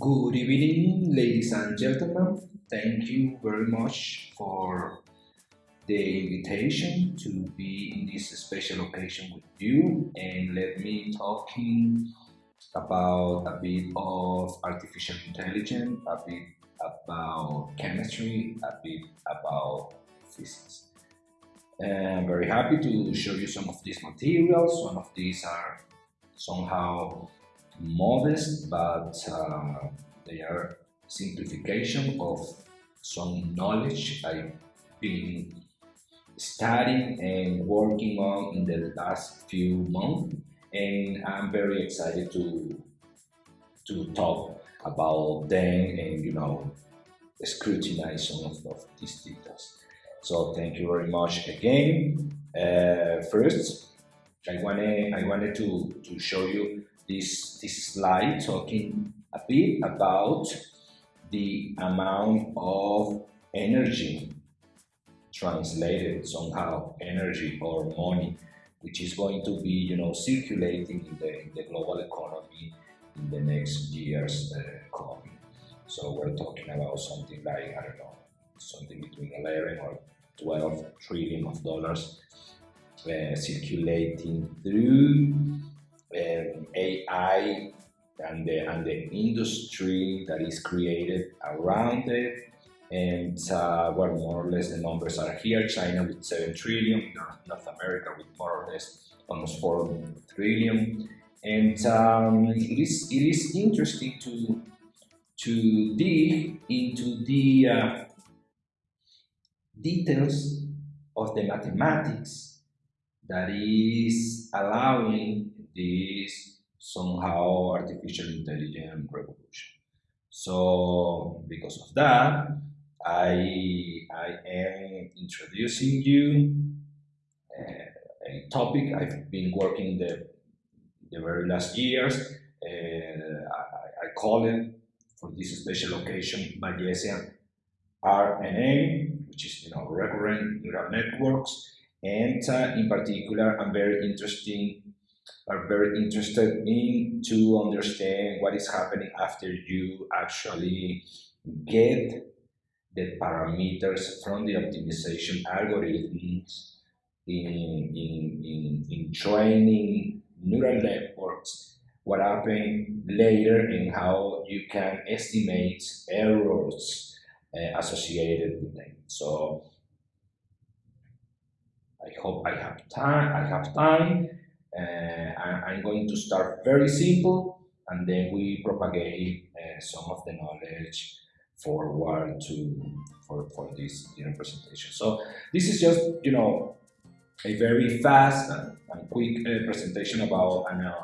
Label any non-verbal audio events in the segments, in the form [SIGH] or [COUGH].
Good evening, ladies and gentlemen. Thank you very much for the invitation to be in this special occasion with you and let me talking about a bit of artificial intelligence, a bit about chemistry, a bit about physics. I'm very happy to show you some of these materials. Some of these are somehow modest, but uh, they are simplification of some knowledge I've been studying and working on in the last few months. And I'm very excited to to talk about them and you know scrutinize some of, of these details. So thank you very much again. Uh, first, I wanted I wanted to to show you this, this slide talking a bit about the amount of energy translated somehow energy or money which is going to be you know circulating in the, in the global economy in the next years uh, coming. So we're talking about something like i don't know something between 11 or 12 trillion of dollars uh, circulating through um, AI and the, and the industry that is created around it. And uh, well, more or less the numbers are here. China with 7 trillion, North America with more or less almost 4 trillion. And um, it, is, it is interesting to, to dig into the uh, details of the mathematics that is allowing this somehow artificial intelligence revolution. So because of that, I, I am introducing you uh, a topic I've been working the, the very last years. Uh, I, I, call it for this special occasion Bayesian RNN, which is you know recurrent neural networks, and uh, in particular, I'm very interested are very interested in to understand what is happening after you actually get the parameters from the optimization algorithms in, in, in, in training neural networks, what happened later and how you can estimate errors uh, associated with them. So I hope I have time. I have time I'm going to start very simple and then we propagate uh, some of the knowledge forward to for, for this presentation. So this is just you know a very fast and, and quick uh, presentation about an uh,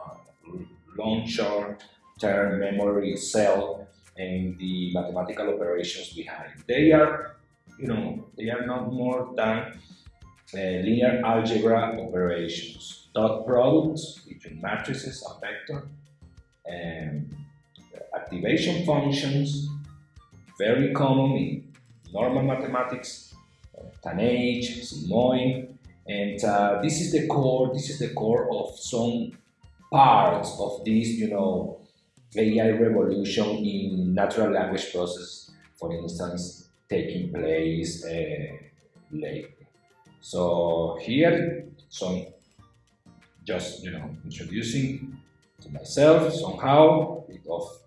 long short term memory cell and the mathematical operations behind. They are you know they are not more than uh, linear algebra operations dot products between matrices and vector, and activation functions, very common in normal mathematics, uh, tanh, sigmoid, and uh, this is the core. This is the core of some parts of this, you know, AI revolution in natural language process, for instance, taking place uh, lately. So here, some just, you know, introducing to myself somehow, a bit of,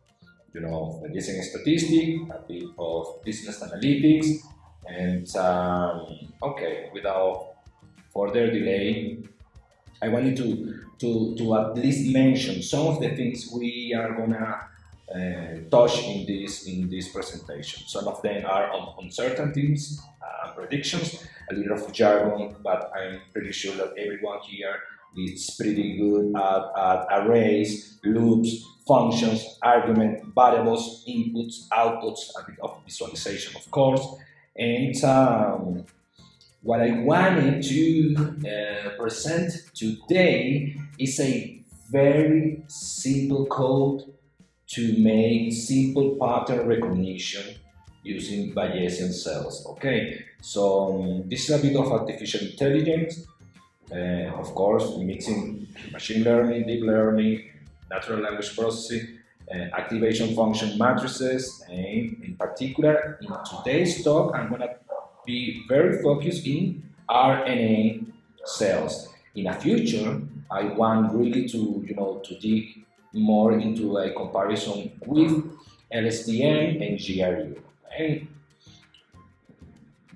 you know, using statistics, a bit of business analytics, and um, okay, without further delay, I wanted to, to, to at least mention some of the things we are gonna uh, touch in this in this presentation. Some of them are on uncertainties, uh, predictions, a little of jargon, but I'm pretty sure that everyone here it's pretty good at, at arrays, loops, functions, argument, variables, inputs, outputs, a bit of visualization, of course. And um, what I wanted to uh, present today is a very simple code to make simple pattern recognition using Bayesian cells. Okay, so um, this is a bit of artificial intelligence uh, of course, mixing machine learning, deep learning, natural language processing, uh, activation function matrices, and in particular, in today's talk, I'm gonna be very focused in RNN cells. In the future, I want really to, you know, to dig more into a comparison with LSTM and GRU.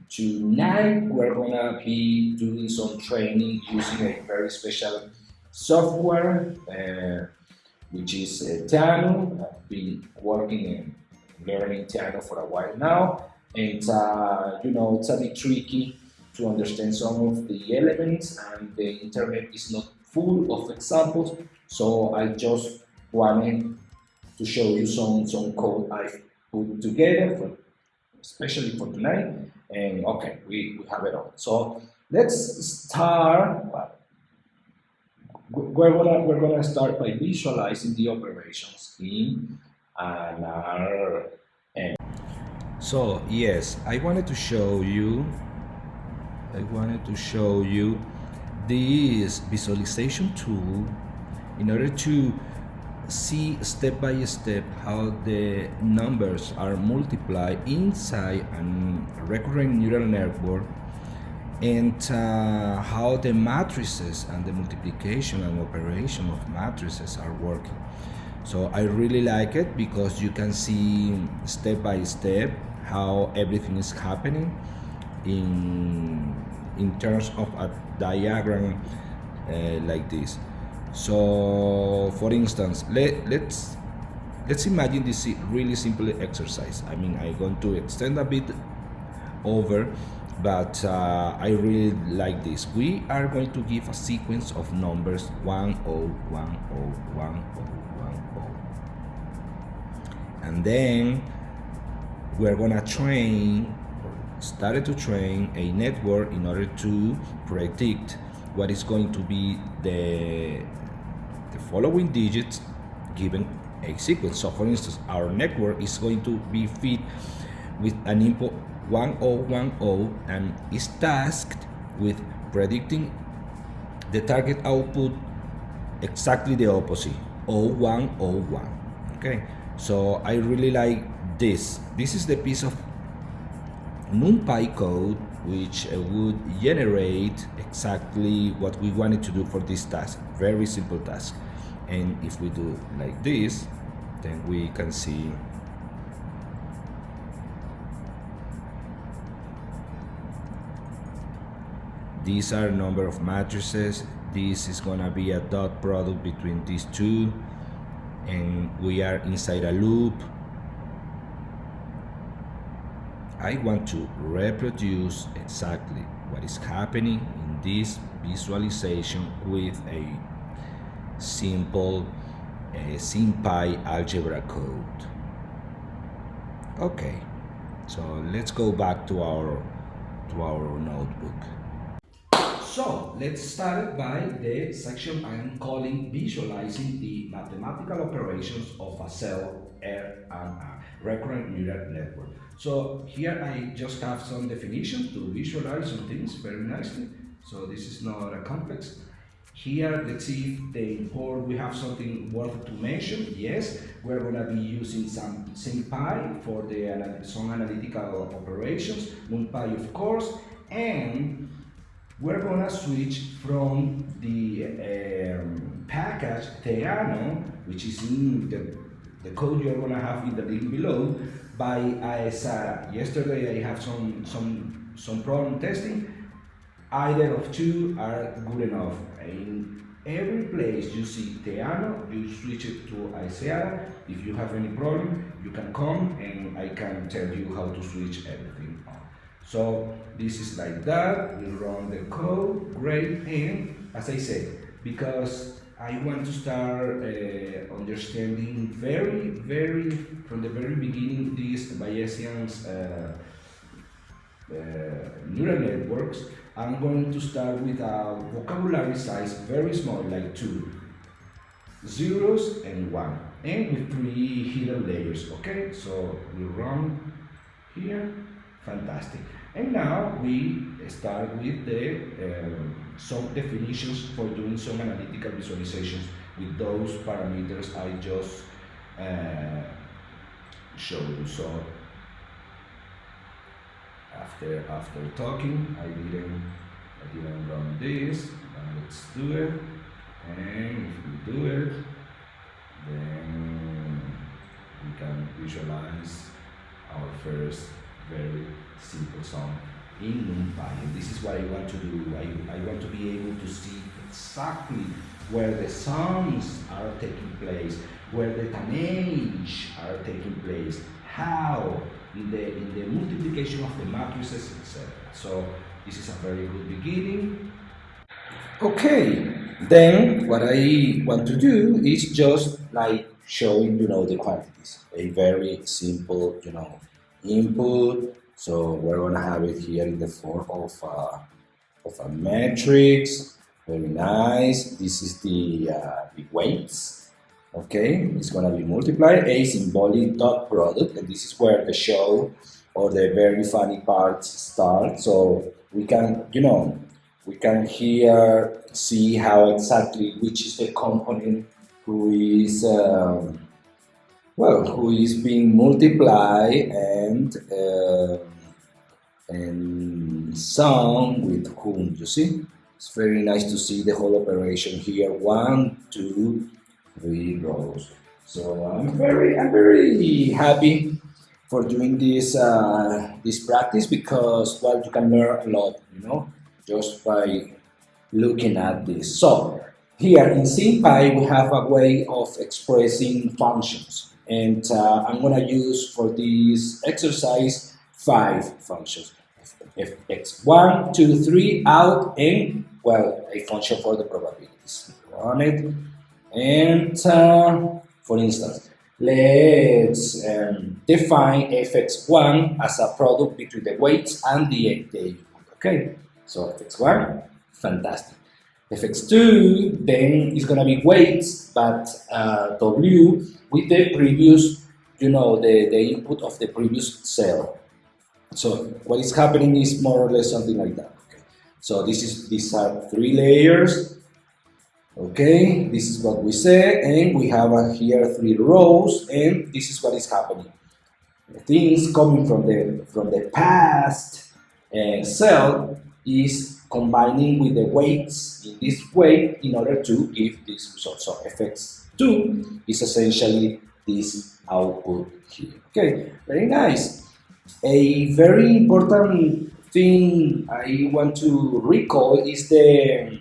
Tonight we're gonna be doing some training using a very special software, uh, which is uh, Theano. I've been working and learning Theano for a while now, and uh, you know it's a bit tricky to understand some of the elements, and the internet is not full of examples. So I just wanted to show you some some code I've put together, for, especially for tonight. And okay, we, we have it all. So let's start. We're gonna we're gonna start by visualizing the operations in RNN. So yes, I wanted to show you. I wanted to show you this visualization tool in order to see step by step how the numbers are multiplied inside a recurrent neural network and uh, how the matrices and the multiplication and operation of matrices are working. So I really like it because you can see step by step how everything is happening in in terms of a diagram uh, like this. So, for instance, let, let's let's imagine this really simple exercise. I mean, I'm going to extend a bit over, but uh, I really like this. We are going to give a sequence of numbers 1, 0, 1, 0, 1, 0, 1, 0. And then we're gonna train, started to train a network in order to predict what is going to be the the following digits given a sequence. So for instance, our network is going to be fed with an input 1010 and is tasked with predicting the target output exactly the opposite 0101 okay so I really like this. This is the piece of NumPy code which uh, would generate exactly what we wanted to do for this task. Very simple task and if we do like this then we can see these are number of matrices. This is gonna be a dot product between these two. And we are inside a loop. I want to reproduce exactly what is happening in this visualization with a simple uh, SymPy algebra code. Okay, so let's go back to our to our notebook. So let's start by the section I'm calling visualizing the mathematical operations of a cell R and a recurrent neural network. So here I just have some definitions to visualize some things very nicely. So this is not a complex. Here, let's see if the import, we have something worth to mention. Yes, we're going to be using some SymPy for the some analytical operations, NumPy of course, and we're going to switch from the um, package Theano, which is in the, the code you're going to have in the link below, by Aesara. Yesterday I have some, some, some problem testing. Either of two are good enough. In every place you see Theano, you switch it to Aesara. If you have any problem, you can come and I can tell you how to switch everything on. So this is like that, we run the code, great, and as I said, because I want to start uh, understanding very, very, from the very beginning, these Bayesian uh, uh, neural networks, I'm going to start with a vocabulary size very small, like two zeros and one, and with three hidden layers, okay? So we run here, fantastic. And now we start with the um, some definitions for doing some analytical visualizations with those parameters I just uh, show you. So after after talking, I didn't I didn't run this. Now let's do it. And if we do it, then we can visualize our first very simple song in NumPy. And this is what I want to do. I, I want to be able to see exactly where the sounds are taking place, where the tanh are taking place, how in the, in the multiplication of the matrices, etc. So this is a very good beginning. Okay, then what I want to do is just like showing, you know, the quantities. A very simple, you know, input. So we're gonna have it here in the form of a, of a matrix. Very nice. This is the, uh, the weights. Okay, it's gonna be multiplied. A symbolic dot product, and this is where the show or the very funny parts start. So we can, you know, we can here see how exactly which is the component who is um, well who is being multiplied and uh, and sum with whom you see it's very nice to see the whole operation here one two three rows so I'm very I'm very happy for doing this uh, this practice because well you can learn a lot you know just by looking at this. So here in SymPy we have a way of expressing functions. And uh, I'm gonna use for this exercise five functions. If x1 2 3 out and well a function for the probabilities. Run it and uh, for instance let's um, define fx1 as a product between the weights and the, the input okay? So fx1 fantastic. Fx2 then is going to be weights but uh, w with the previous you know the, the input of the previous cell. So what is happening is more or less something like that okay. so this is these are three layers okay this is what we say and we have here three rows and this is what is happening The things coming from the from the past uh, cell is combining with the weights in this way in order to give this result. So fx2 is essentially this output here. Okay, very nice. A very important thing I want to recall is the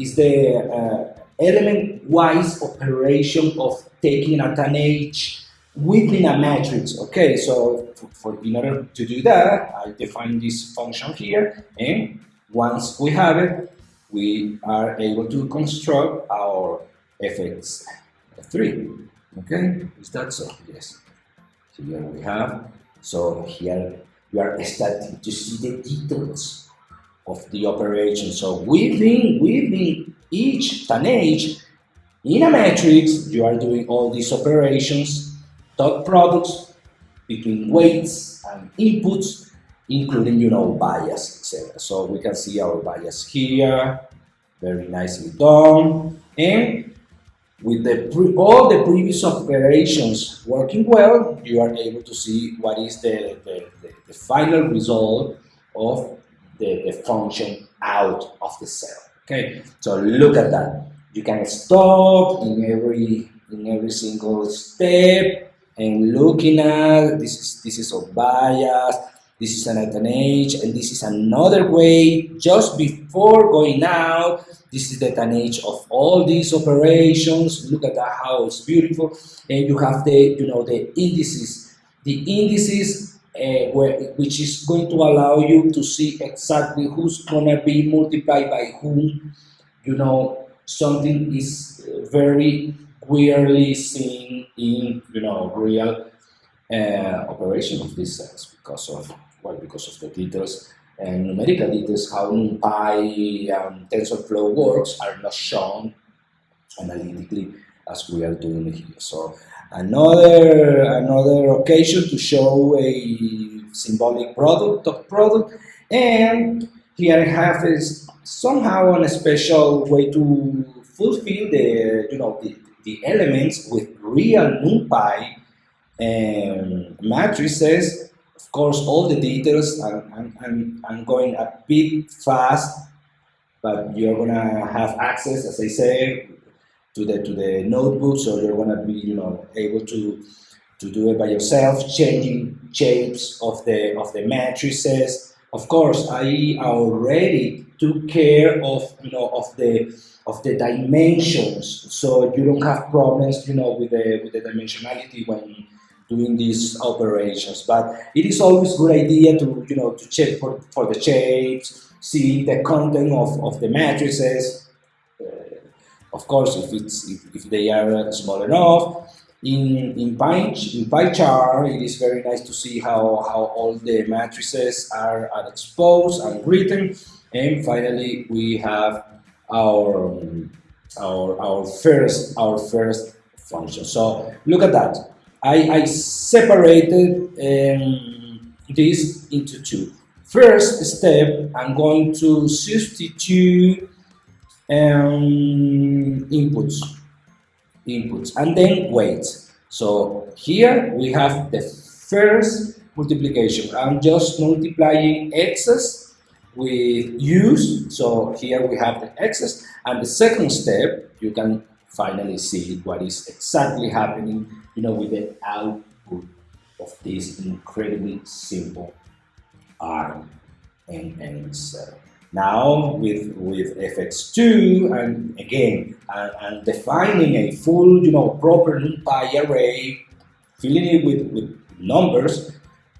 is the uh, element-wise operation of taking a tanh within a matrix. Okay, so for, in order to do that, I define this function here, and once we have it, we are able to construct our fx3. Okay, is that so? Yes. So here we have, so here we are starting to see the details of the operation. So within, within each tanh, in a matrix, you are doing all these operations, dot products between weights and inputs including, you know, bias, etc. So we can see our bias here, very nicely done. And with the all the previous operations working well, you are able to see what is the, the, the, the final result of the, the function out of the cell. Okay, so look at that. You can stop in every in every single step and looking at this is this is a bias this is an tanh, and this is another way just before going out. This is the tanh of all these operations. Look at that, how it's beautiful. And you have the, you know, the indices. The indices uh, where, which is going to allow you to see exactly who's gonna be multiplied by whom. You know, something is very clearly seen in, you know, real uh, operation of these cells because of well, because of the details and numerical details, how NumPy and TensorFlow works are not shown analytically as we are doing here. So another another occasion to show a symbolic product of product and here I have is somehow a special way to fulfill the you know the, the elements with real NumPy um, matrices. Of course, all the details, I'm, I'm, I'm going a bit fast, but you're gonna have access, as I say, to the to the notebook, so you're gonna be, you know, able to to do it by yourself, changing shapes of the of the matrices. Of course, I already took care of you know of the of the dimensions, so you don't have problems, you know, with the with the dimensionality when doing these operations. But it is always a good idea to you know to check for, for the shapes, see the content of, of the matrices. Uh, of course, if it's if, if they are small enough, in, in, pie, in PyCharm, it is very nice to see how, how all the matrices are, are exposed and written. And finally, we have our, our, our, first, our first function. So look at that. I, I separated um, this into two. First step, I'm going to substitute um, inputs inputs and then wait. So here we have the first multiplication. I'm just multiplying x's with u's. So here we have the x's. And the second step, you can finally see what is exactly happening, you know, with the output of this incredibly simple ARM and. Now with, with fx2 and again and, and, defining a full you know proper NumPy array, filling it with, with numbers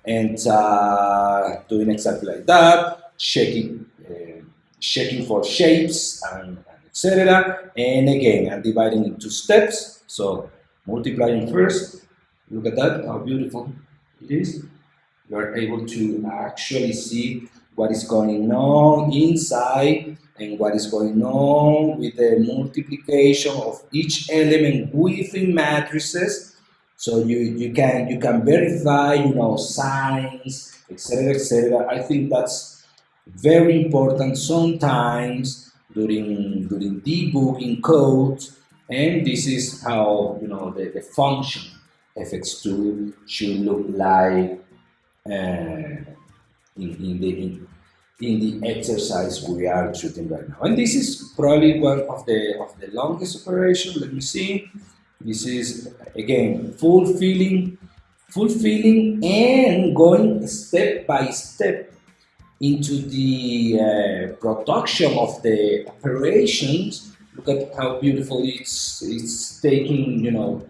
and uh, doing exactly like that, checking uh, checking for shapes and, and etc. And again, I'm dividing into steps. So multiplying first. Look at that, how beautiful it is. You are able to actually see what is going on inside and what is going on with the multiplication of each element within matrices. So you, you can you can verify, you know, signs, etc. etc. I think that's very important sometimes during during debugging code. And this is how you know the, the function fx2 should look like uh, in, in the in, in the exercise we are shooting right now. And this is probably one of the of the longest operation. Let me see. This is again fulfilling, fulfilling and going step by step into the uh, production of the operations. Look at how beautiful it's it's taking, you know,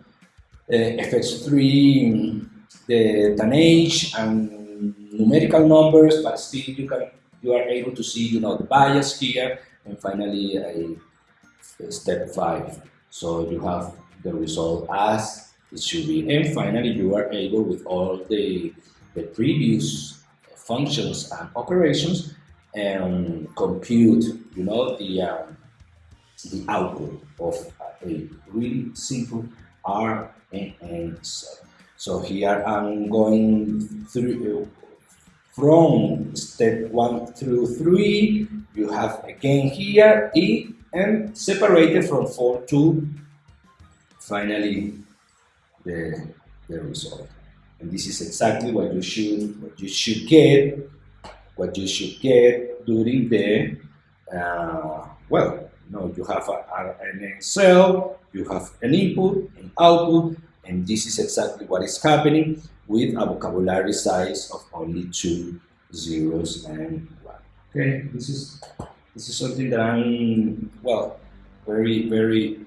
uh, FX3, the tanh and numerical numbers, but still you can you are able to see you know the bias here. And finally a, a step five. So you have the result as it should be. And finally you are able with all the the previous functions and operations and compute you know the um, the output of a really simple R and N. So here I'm going through from step 1 through 3, you have again here E and separated from 4 to finally the, the result. And this is exactly what you should what you should get, what you should get during the uh, well, no, you have a, an cell, you have an input, an output, and this is exactly what is happening with a vocabulary size of only two zeros and one. Okay, this is this is something that I'm well very very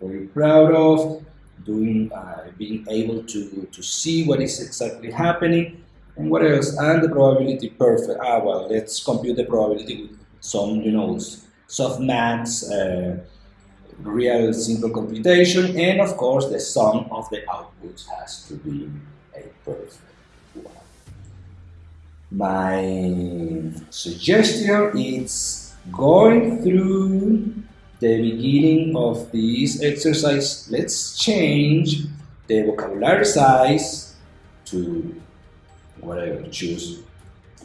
very proud of doing uh, being able to to see what is exactly happening. And what else? And the probability perfect. Ah well let's compute the probability with some you know softmax uh, real simple computation and of course the sum of the outputs has to be a perfect one. My suggestion is going through the beginning of this exercise, let's change the vocabulary size to whatever, choose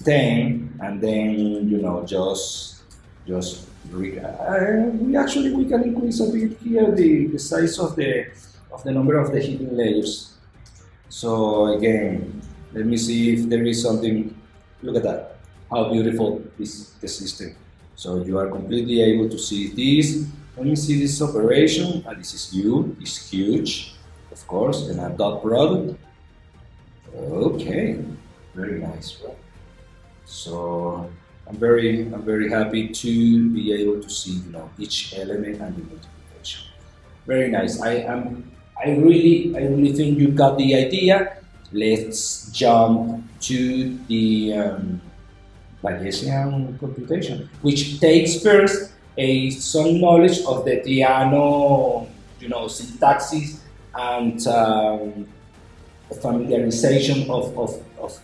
10 and then, you know, just, just we actually we can increase a bit here the, the size of the of the number of the hidden layers. So again, let me see if there is something. Look at that, how beautiful is the system. So you are completely able to see this. Let me see this operation. And this is you. It's huge, of course, and a dot product. Okay, very nice? So I'm very, I'm very happy to be able to see, you know, each element and the multiplication. Very nice. I am, I really, I really think you got the idea. Let's jump to the um, Bayesian computation, which takes first a some knowledge of the Theano, you know, syntaxes and um, familiarization of, of, of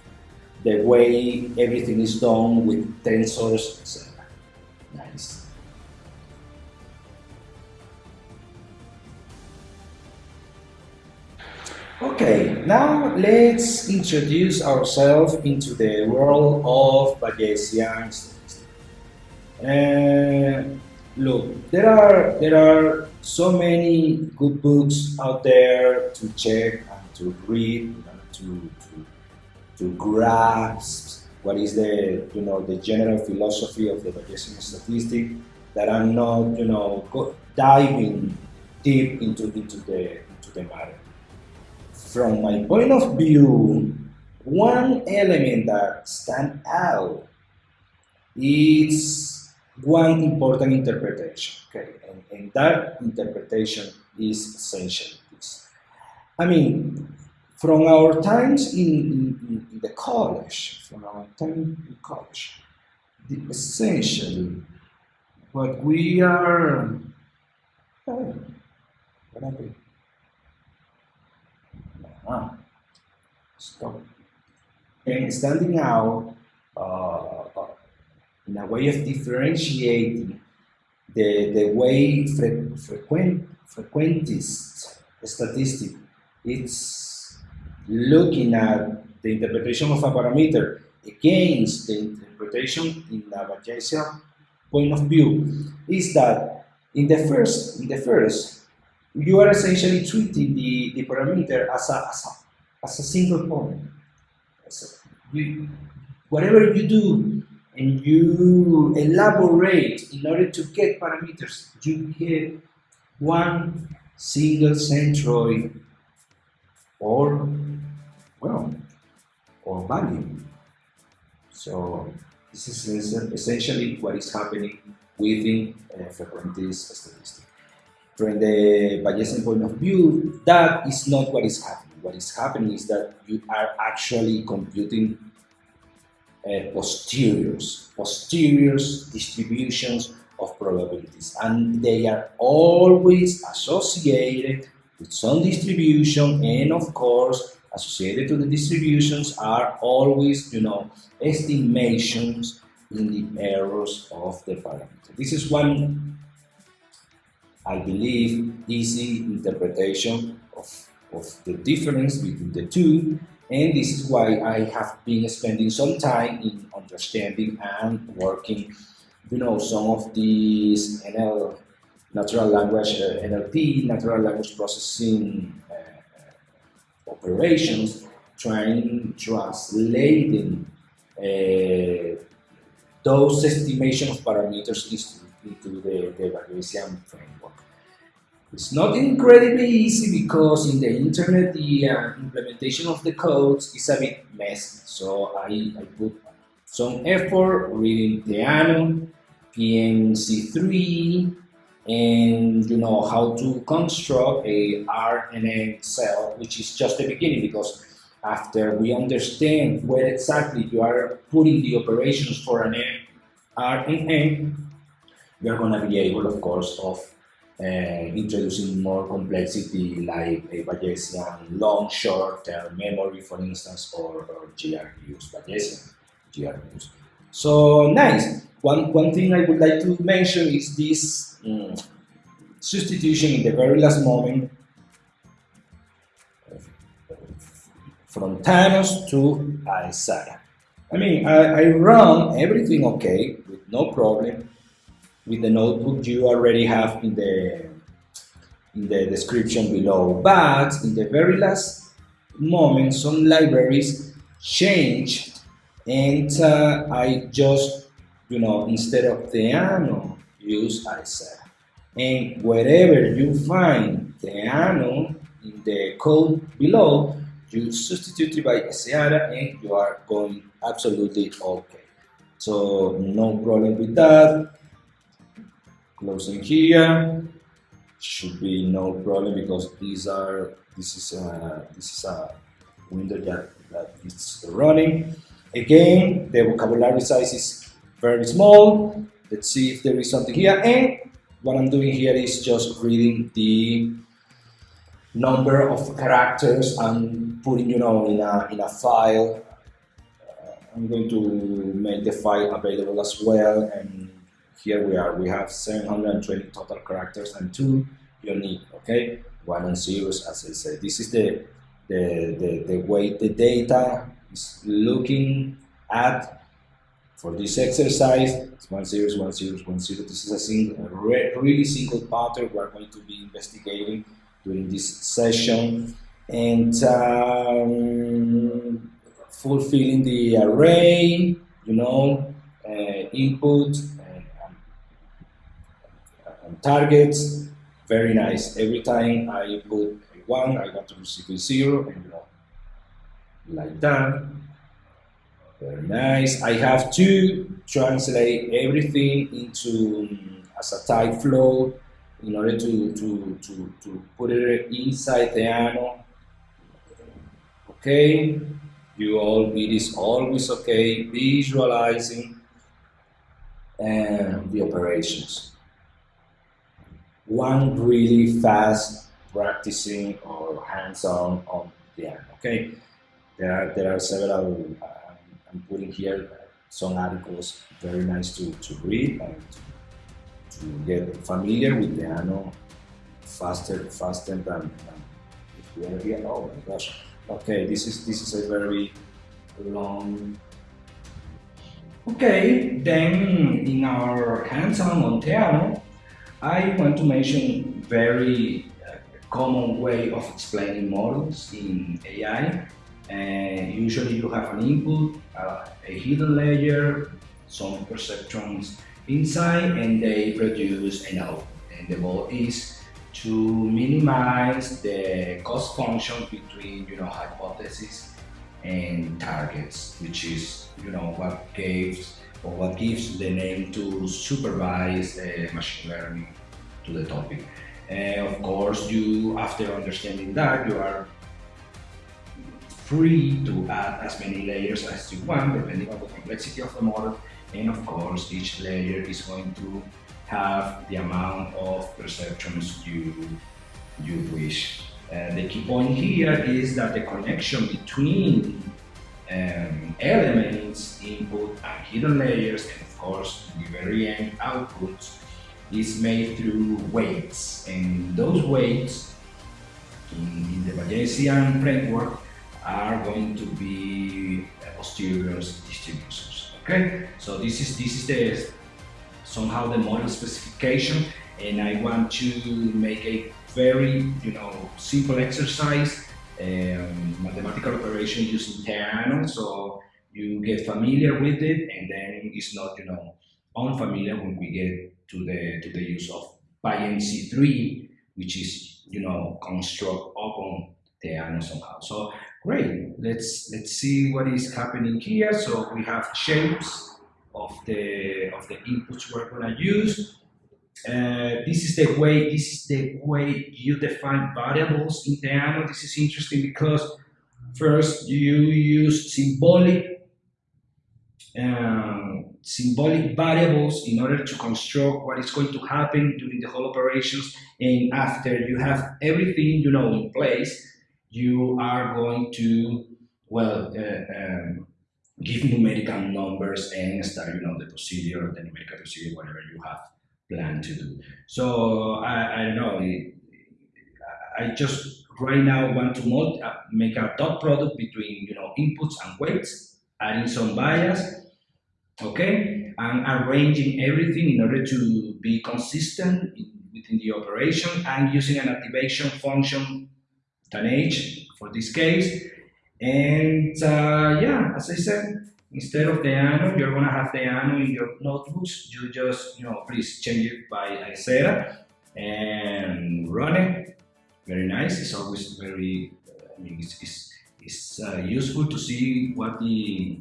the way everything is done with tensors, etc. Nice. Okay, now let's introduce ourselves into the world of Bayesian statistics. Uh, look, there are there are so many good books out there to check and to read, and to to grasp what is the you know the general philosophy of the Bayesian statistic that I'm not you know diving deep into into the into the matter. From my point of view, one element that stands out is one important interpretation. Okay, and, and that interpretation is essential. I mean, from our times in, in, in, the college, from our time in college, the, essentially what we are, oh, what happened? Ah, stop. And standing out uh, uh, in a way of differentiating the, the way fre frequent, frequentist statistic, it's looking at the interpretation of a parameter against the interpretation in the Bayesian point of view is that in the first, in the first, you are essentially treating the, the parameter as a, as a, as a single point. So you, whatever you do and you elaborate in order to get parameters, you get one single centroid or well, or value. So this is essentially what is happening within uh, frequentist statistics. From the Bayesian point of view, that is not what is happening. What is happening is that you are actually computing uh, posteriors, posteriors distributions of probabilities, and they are always associated with some distribution, and of course, associated to the distributions are always, you know, estimations in the errors of the parameter. This is one, I believe, easy interpretation of, of the difference between the two, and this is why I have been spending some time in understanding and working, you know, some of these NL, natural language, uh, NLP, natural language processing operations trying translating uh, those estimation of parameters into the, the Bayesian framework. It's not incredibly easy because in the internet the uh, implementation of the codes is a bit messy. So I, I put some effort reading Theano, PyMC3, and you know how to construct a RNN cell, which is just the beginning because after we understand where exactly you are putting the operations for an RNN, we are going to be able, of course, of uh, introducing more complexity like a Bayesian long short-term memory, for instance, or, or GRUs, Bayesian GRUs. So nice. One, one thing I would like to mention is this um, substitution in the very last moment from Theano to Aesara. I mean, I, I run everything okay with no problem. with the notebook you already have in the in the description below. But in the very last moment, some libraries changed and uh, I just, you know, instead of Theano, use Aesara. And wherever you find Theano in the code below, you substitute it by Aesara and you are going absolutely okay. So no problem with that. Closing here should be no problem because these are this is a, this is a window that, that is running. Again, the vocabulary size is very small. Let's see if there is something here. And what I'm doing here is just reading the number of characters and putting, you know, in a, in a file. Uh, I'm going to make the file available as well. And here we are. We have 720 total characters and two unique, okay? One and zeros, as I said. This is the, the, the, the way the data is looking at for this exercise. It's one zeros, one zeros, one zero. This is a single, a really single pattern we're going to be investigating during this session and um, fulfilling the array, you know, uh, input and, and, targets. Very nice. Every time I put a one, I want to receive a zero, and you know, like that. Very nice. I have to translate everything into um, as a type flow in order to, to, to, to put it inside the Theano. Okay, you all, it is always okay visualizing and the operations. One really fast practicing or hands-on on the Theano. Okay, there are there are several. Uh, I'm putting here some articles, very nice to, to read and to get familiar with the Theano faster faster than, than if we are here. Oh my gosh. Okay, this is this is a very long Okay, then in our hands-on on Theano, I want to mention very uh, common way of explaining models in AI. And usually you have an input, uh, a hidden layer, some perceptrons inside and they produce an output. And the goal is to minimize the cost function between you know hypothesis and targets, which is you know what gives or what gives the name to supervise uh, machine learning to the topic. Uh, of course, you after understanding that you are free to add as many layers as you want depending on the complexity of the model and of course, each layer is going to have the amount of perceptrons you, you wish. Uh, the key point here is that the connection between um, elements, input and hidden layers, and of course the very end outputs, is made through weights. And those weights in, in the Bayesian framework are going to be posterior distributions. Okay, so this is this is the somehow the model specification, and I want to make a very you know simple exercise, um, mathematical operation using Theano, so you get familiar with it, and then it's not you know unfamiliar when we get to the to the use of PyMC3, which is you know construct upon Theano somehow. So Great, let's let's see what is happening here. So we have shapes of the of the inputs we're gonna use. Uh, this is the way this is the way you define variables in Theano. This is interesting because first you use symbolic um, symbolic variables in order to construct what is going to happen during the whole operations and after you have everything you know in place you are going to, well, uh, um, give numerical numbers and start, you know, the procedure, the numerical procedure, whatever you have planned to do. So I, I don't know, I just right now want to uh, make a dot product between, you know, inputs and weights, adding some bias, okay? And arranging everything in order to be consistent within the operation and using an activation function, tanh for this case. And uh, yeah, as I said, instead of the Theano, you're gonna have the Theano in your notebooks. You just, you know, please change it by Aesara and run it. Very nice. It's always very, I mean, it's, it's, it's uh, useful to see what the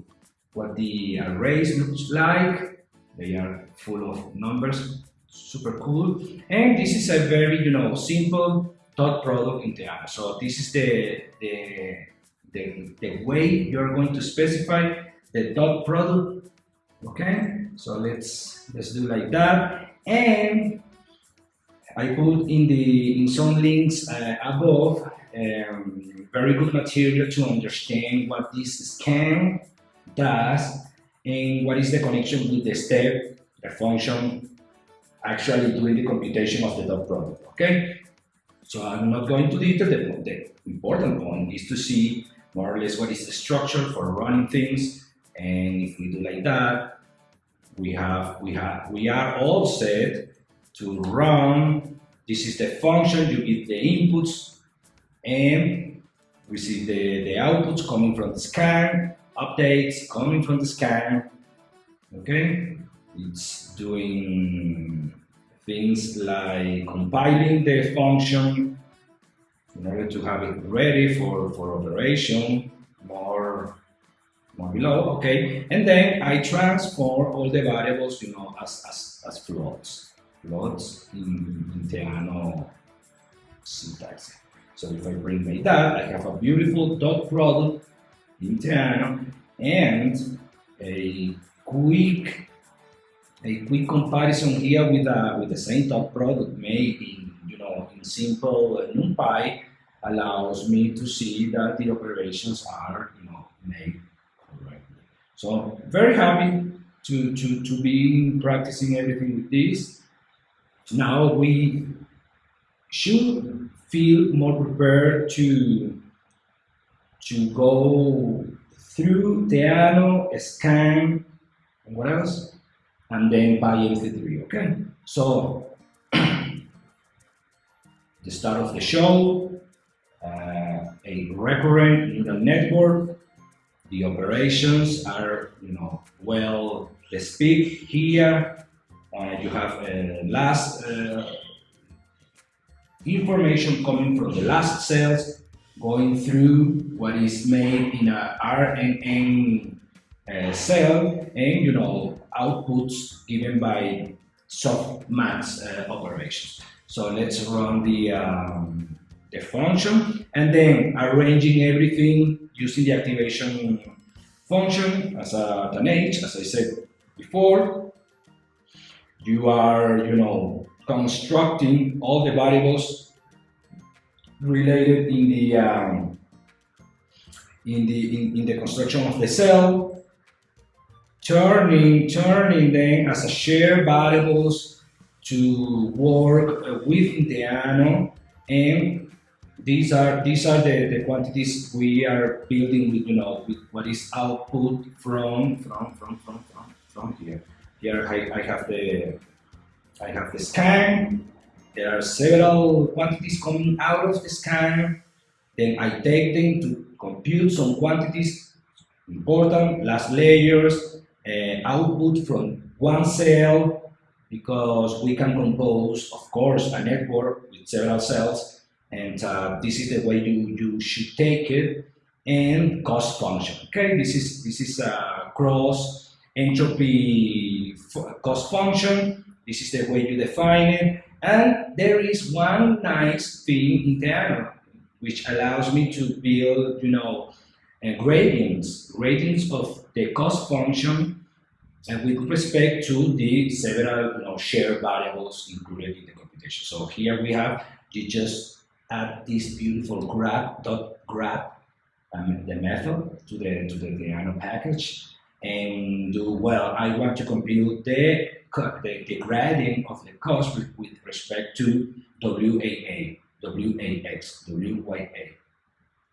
what the arrays looks like. They are full of numbers, super cool. And this is a very, you know, simple dot product in Theano. So this is the, the, the, the way you're going to specify the dot product. Okay, so let's let's do like that. And I put in the in some links uh, above um, very good material to understand what this scan does and what is the connection with the step, the function, actually doing the computation of the dot product, okay? So I'm not going to detail, the, the important point is to see more or less what is the structure for running things, and if we do like that, we have, we have, we are all set to run, this is the function, you give the inputs, and receive the, the outputs coming from the scan, updates coming from the scan. Okay, it's doing things like compiling the function in order to have it ready for, for operation more, more below, okay? And then I transform all the variables, you know, as, as, as floats, floats in, in Theano syntax. So if I bring my that, I have a beautiful dot product in Theano, and a quick a quick comparison here with with the same dot product made in you know in simple NumPy allows me to see that the operations are you know made correctly. So very happy to, to, to be practicing everything with this. Now we should feel more prepared to to go through Theano, Scan, and what else? And then PyMC3, okay? So, [CLEARS THROAT] the start of the show, uh, a recurrent neural network, the operations are, you know, well, the speak here, uh, you have uh, last uh, information coming from the last cells going through what is made in a RNN uh, cell and, you know, outputs given by softmax uh, operations. So let's run the, um, the function and then arranging everything using the activation function as a, tanh, as I said before. You are, you know, constructing all the variables related in the um, in the in, in, the construction of the cell, turning turning them as a shared variables to work uh, within Theano, and these are these are the, the quantities we are building with you know with what is output from from from from from, from here. Here I, I have the I have the scan. There are several quantities coming out of the scan. Then I take them to compute some quantities, important, last layers, uh, output from one cell, because we can compose, of course, a network with several cells, and uh, this is the way you, you should take it, and cost function. Okay, this is this is a cross entropy cost function. This is the way you define it, and there is one nice thing in Theano, which allows me to build, you know, uh, gradients, gradients of the cost function and with respect to the several you know, shared variables included in the computation. So here we have, you just add this beautiful grad dot grad um, the method to the to the Theano package and do well. I want to compute the the, the gradient of the cost with, with respect to WAA, WAX, WYA,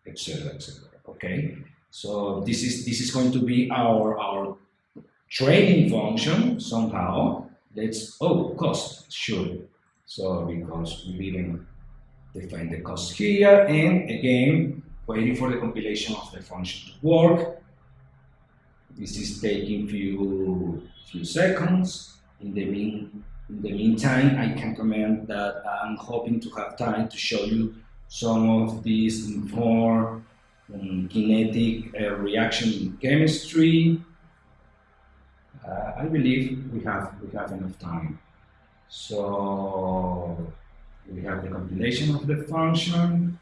etc., etc. Okay, so this is this is going to be our our training function somehow. Let's, oh, cost, sure. So because we didn't define the cost here, and again, waiting for the compilation of the function to work. This is taking few few seconds. In the mean in the meantime, I can comment that I'm hoping to have time to show you some of these more um, kinetic uh, reaction chemistry. Uh, I believe we have we have enough time. So we have the compilation of the function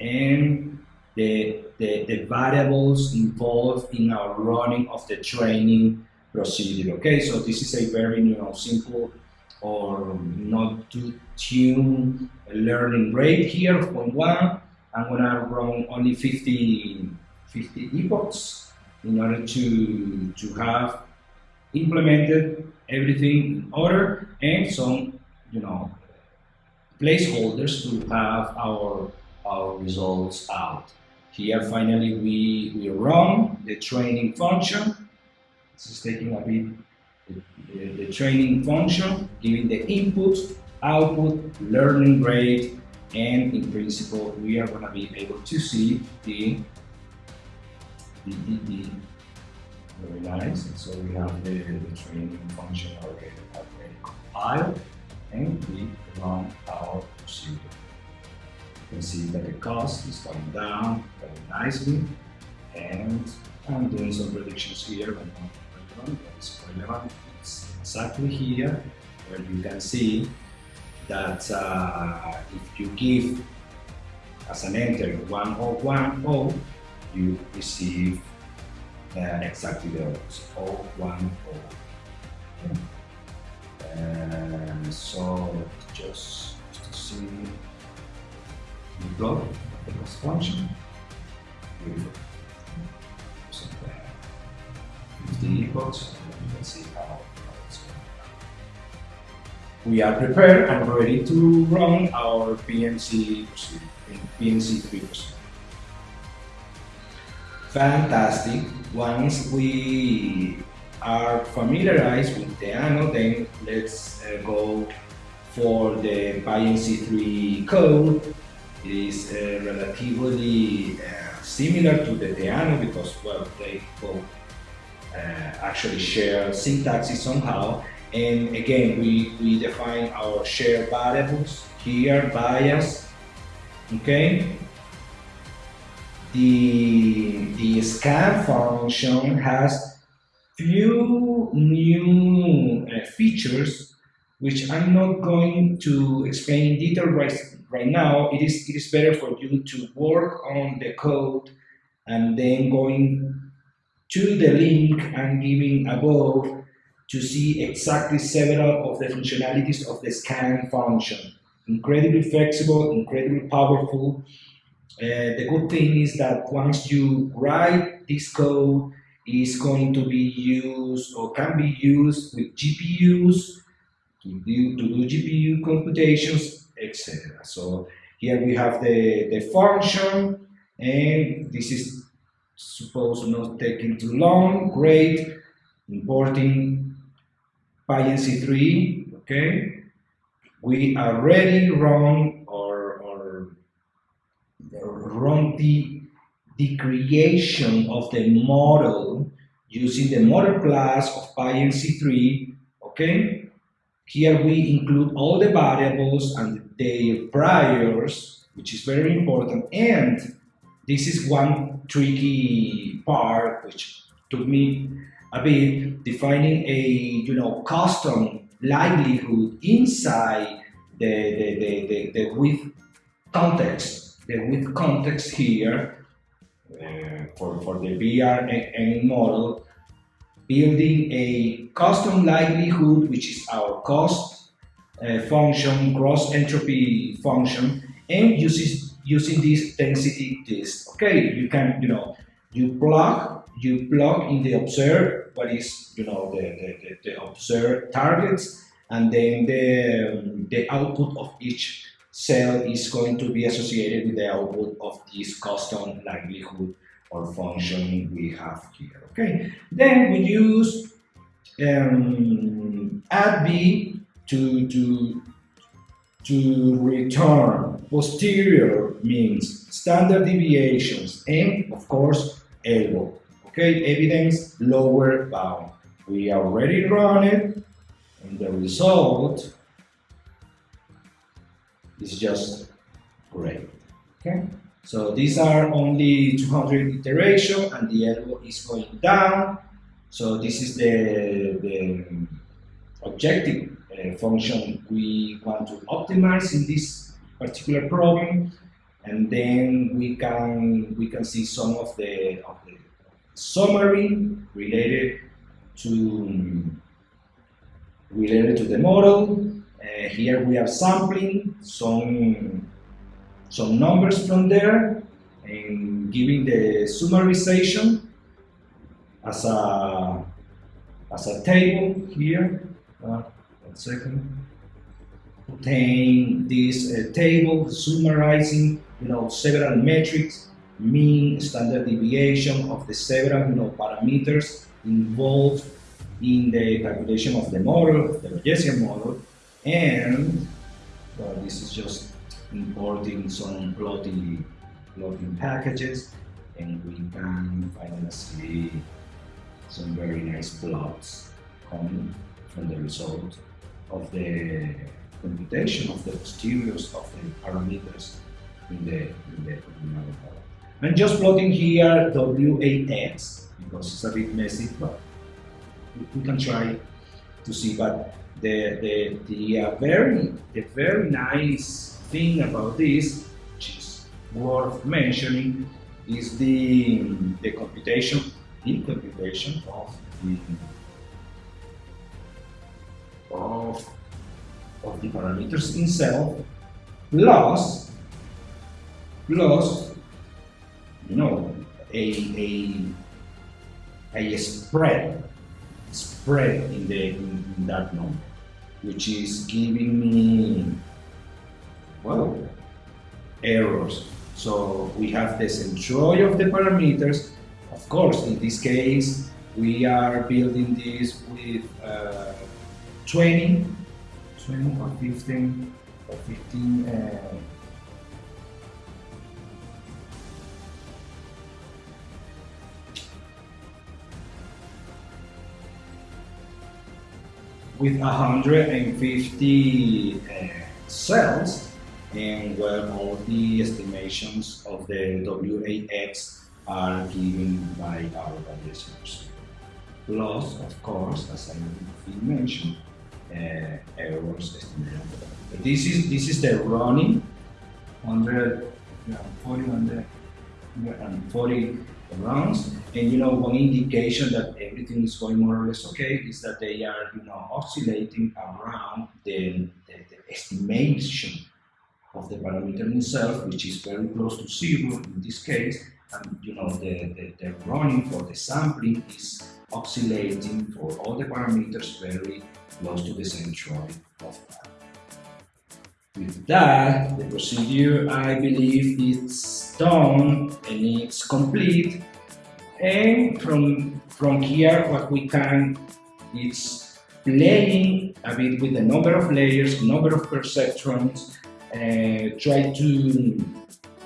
and the, the, the variables involved in our running of the training procedure. Okay, so this is a very you know simple or not too tuned learning rate here of 0.1. I'm gonna run only 50, 50 epochs in order to, to have implemented everything in order and some you know placeholders to have our our results out. Here finally we, we run the training function. This is taking a bit the, the, training function, giving the input, output, learning rate, and in principle we are going to be able to see the, very nice. And so we have the, the training function already, already compiled and we run our procedure. You can see that the cost is coming down very nicely and I'm doing some predictions here but not relevant, but it's relevant. It's exactly here where you can see that uh, if you give as an enter 1010 you receive uh, exactly the opposite 010 and so just to see. The block the function. So the epochs and you can see how it's going we are prepared and ready to run our PyMC PyMC3 procedure. Fantastic. Once we are familiarized with Theano, then let's uh, go for the PyMC3 code. It is uh, relatively uh, similar to the Theano because, well, they both uh, actually share syntaxes somehow. And again, we, we define our shared variables here, bias, okay? The, the scan function has few new uh, features which I'm not going to explain in detail right, right now. It is, it is better for you to work on the code and then going to the link and giving above to see exactly several of the functionalities of the scan function. Incredibly flexible, incredibly powerful. Uh, the good thing is that once you write this code, is going to be used or can be used with GPUs to do, to do GPU computations, etc. So here we have the, the function, and this is supposed not taking too long. Great. Importing PyMC3, okay? We already run or, or run the the creation of the model using the model class of PyMC3, okay? Here we include all the variables and their priors, which is very important. And this is one tricky part, which took me a bit, defining a, you know, custom likelihood inside the, the, the, the, the width context, the width context here, uh, for, for the BRN model, building a custom likelihood, which is our cost uh, function, cross entropy function, and uses, using this DensityDist. Okay, you can, you know, you plug, you plug in the observed, what is, you know, the, the, the, the observed targets, and then the, um, the output of each cell is going to be associated with the output of this custom likelihood or function we have here. Okay, then we use um, ADVI to to to return posterior means standard deviations and of course ELBO. Okay, evidence lower bound. We already run it and the result is just great. Okay, so these are only 200 iteration and the ELBO is going down. So this is the, the objective uh, function we want to optimize in this particular problem and then we can we can see some of the, of the summary related to related to the model. Uh, here we are sampling some some numbers from there and giving the summarization as a as a table here. Uh, one second. Obtain this uh, table summarizing, you know, several metrics, mean, standard deviation of the several, you know, parameters involved in the calculation of the model, the Bayesian model, and well, this is just importing some plotting, plotting packages, and we can finally see some very nice plots coming from the result of the computation of the posteriors of the parameters in the, in the model. I'm just plotting here WAX because it's a bit messy, but we can try to see. But the the the uh, very the very nice thing about this, which is worth mentioning, is the the computation the computation of the of of the parameters itself plus plus you know a a a spread spread in the in, in that number which is giving me well errors. So we have the centroid of the parameters. Of course in this case we are building this with uh, 20 20 or 15 or 15 uh, with 150 uh, cells and where all the estimations of the WAX are given by our valuations. Plus, of course, as I mentioned, uh, errors estimated. But this is this is the running 140, 140 rounds. And you know, one indication that everything is going more or less okay is that they are, you know, oscillating around the, the, the estimation of the parameter itself, which is very close to zero in this case. And you know, the, the, the running for the sampling is oscillating for all the parameters very close to the centroid of that. With that, the procedure, I believe, it's done and it's complete. And from, from here, what we can, it's playing a bit with the number of layers, number of perceptrons, uh, try to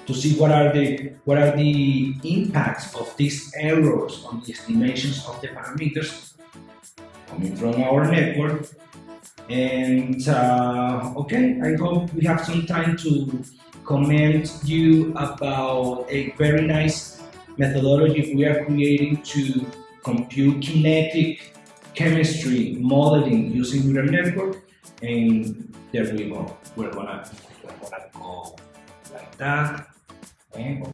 to see what are the what are the impacts of these errors on the estimations of the parameters coming from our network and uh, okay, I hope we have some time to comment you about a very nice methodology we are creating to compute kinetic chemistry modeling using neural network. And there we go. We're gonna, we're gonna go like that. And